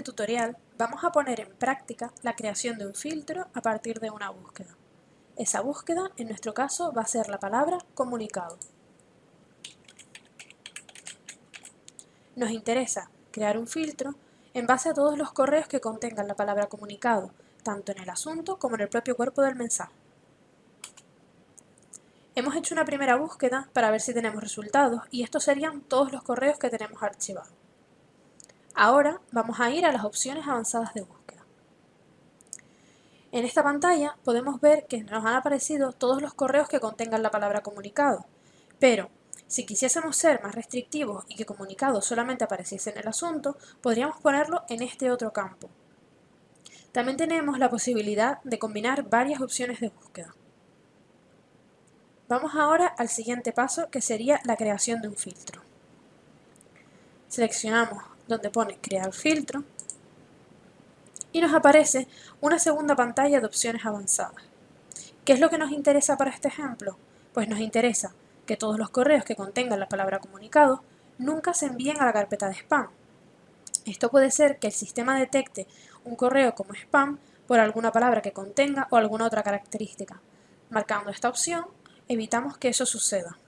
tutorial vamos a poner en práctica la creación de un filtro a partir de una búsqueda. Esa búsqueda, en nuestro caso, va a ser la palabra comunicado. Nos interesa crear un filtro en base a todos los correos que contengan la palabra comunicado, tanto en el asunto como en el propio cuerpo del mensaje. Hemos hecho una primera búsqueda para ver si tenemos resultados y estos serían todos los correos que tenemos archivados. Ahora vamos a ir a las opciones avanzadas de búsqueda. En esta pantalla podemos ver que nos han aparecido todos los correos que contengan la palabra comunicado, pero si quisiésemos ser más restrictivos y que comunicado solamente apareciese en el asunto, podríamos ponerlo en este otro campo. También tenemos la posibilidad de combinar varias opciones de búsqueda. Vamos ahora al siguiente paso que sería la creación de un filtro. Seleccionamos donde pone crear filtro y nos aparece una segunda pantalla de opciones avanzadas. ¿Qué es lo que nos interesa para este ejemplo? Pues nos interesa que todos los correos que contengan la palabra comunicado nunca se envíen a la carpeta de spam. Esto puede ser que el sistema detecte un correo como spam por alguna palabra que contenga o alguna otra característica. Marcando esta opción, evitamos que eso suceda.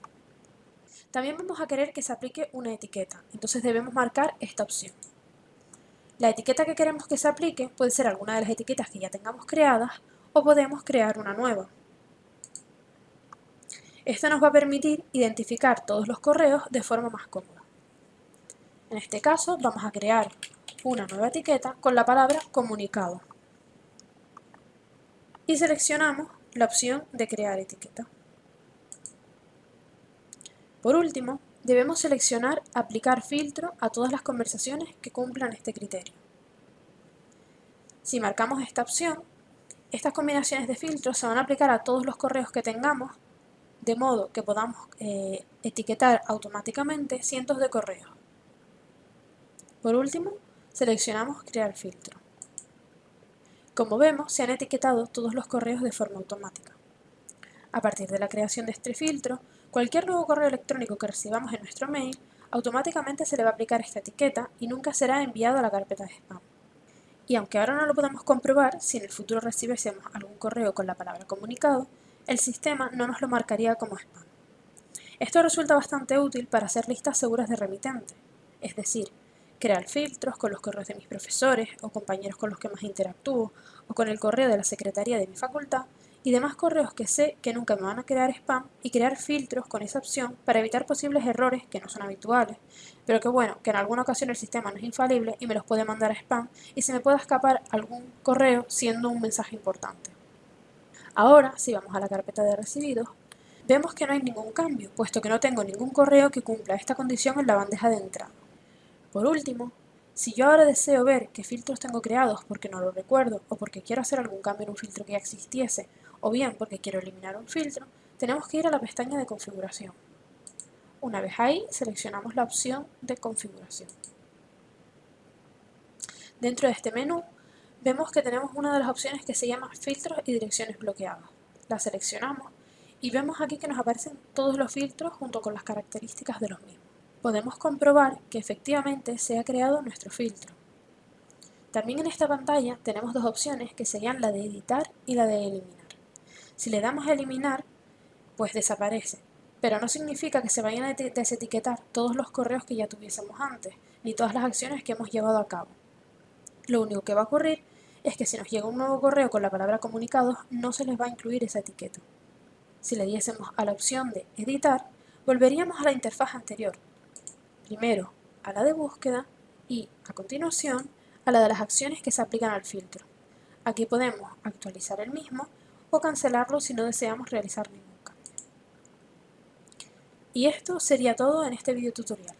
También vamos a querer que se aplique una etiqueta, entonces debemos marcar esta opción. La etiqueta que queremos que se aplique puede ser alguna de las etiquetas que ya tengamos creadas o podemos crear una nueva. Esto nos va a permitir identificar todos los correos de forma más cómoda. En este caso vamos a crear una nueva etiqueta con la palabra comunicado. Y seleccionamos la opción de crear etiqueta. Por último, debemos seleccionar Aplicar filtro a todas las conversaciones que cumplan este criterio. Si marcamos esta opción, estas combinaciones de filtros se van a aplicar a todos los correos que tengamos, de modo que podamos eh, etiquetar automáticamente cientos de correos. Por último, seleccionamos Crear filtro. Como vemos, se han etiquetado todos los correos de forma automática. A partir de la creación de este filtro, Cualquier nuevo correo electrónico que recibamos en nuestro mail, automáticamente se le va a aplicar esta etiqueta y nunca será enviado a la carpeta de spam. Y aunque ahora no lo podemos comprobar, si en el futuro recibiésemos algún correo con la palabra comunicado, el sistema no nos lo marcaría como spam. Esto resulta bastante útil para hacer listas seguras de remitente, es decir, crear filtros con los correos de mis profesores o compañeros con los que más interactúo o con el correo de la secretaría de mi facultad y demás correos que sé que nunca me van a crear spam y crear filtros con esa opción para evitar posibles errores que no son habituales, pero que bueno, que en alguna ocasión el sistema no es infalible y me los puede mandar a spam y se me puede escapar algún correo siendo un mensaje importante. Ahora, si vamos a la carpeta de recibidos, vemos que no hay ningún cambio, puesto que no tengo ningún correo que cumpla esta condición en la bandeja de entrada. Por último, si yo ahora deseo ver qué filtros tengo creados porque no lo recuerdo o porque quiero hacer algún cambio en un filtro que ya existiese o bien porque quiero eliminar un filtro, tenemos que ir a la pestaña de configuración. Una vez ahí, seleccionamos la opción de configuración. Dentro de este menú, vemos que tenemos una de las opciones que se llama filtros y direcciones bloqueadas. La seleccionamos y vemos aquí que nos aparecen todos los filtros junto con las características de los mismos. Podemos comprobar que efectivamente se ha creado nuestro filtro. También en esta pantalla tenemos dos opciones que serían la de editar y la de eliminar. Si le damos a eliminar, pues desaparece. Pero no significa que se vayan a desetiquetar todos los correos que ya tuviésemos antes, ni todas las acciones que hemos llevado a cabo. Lo único que va a ocurrir es que si nos llega un nuevo correo con la palabra comunicados, no se les va a incluir esa etiqueta. Si le diésemos a la opción de editar, volveríamos a la interfaz anterior. Primero a la de búsqueda y, a continuación, a la de las acciones que se aplican al filtro. Aquí podemos actualizar el mismo o cancelarlo si no deseamos realizar ningún cambio. Y esto sería todo en este video tutorial.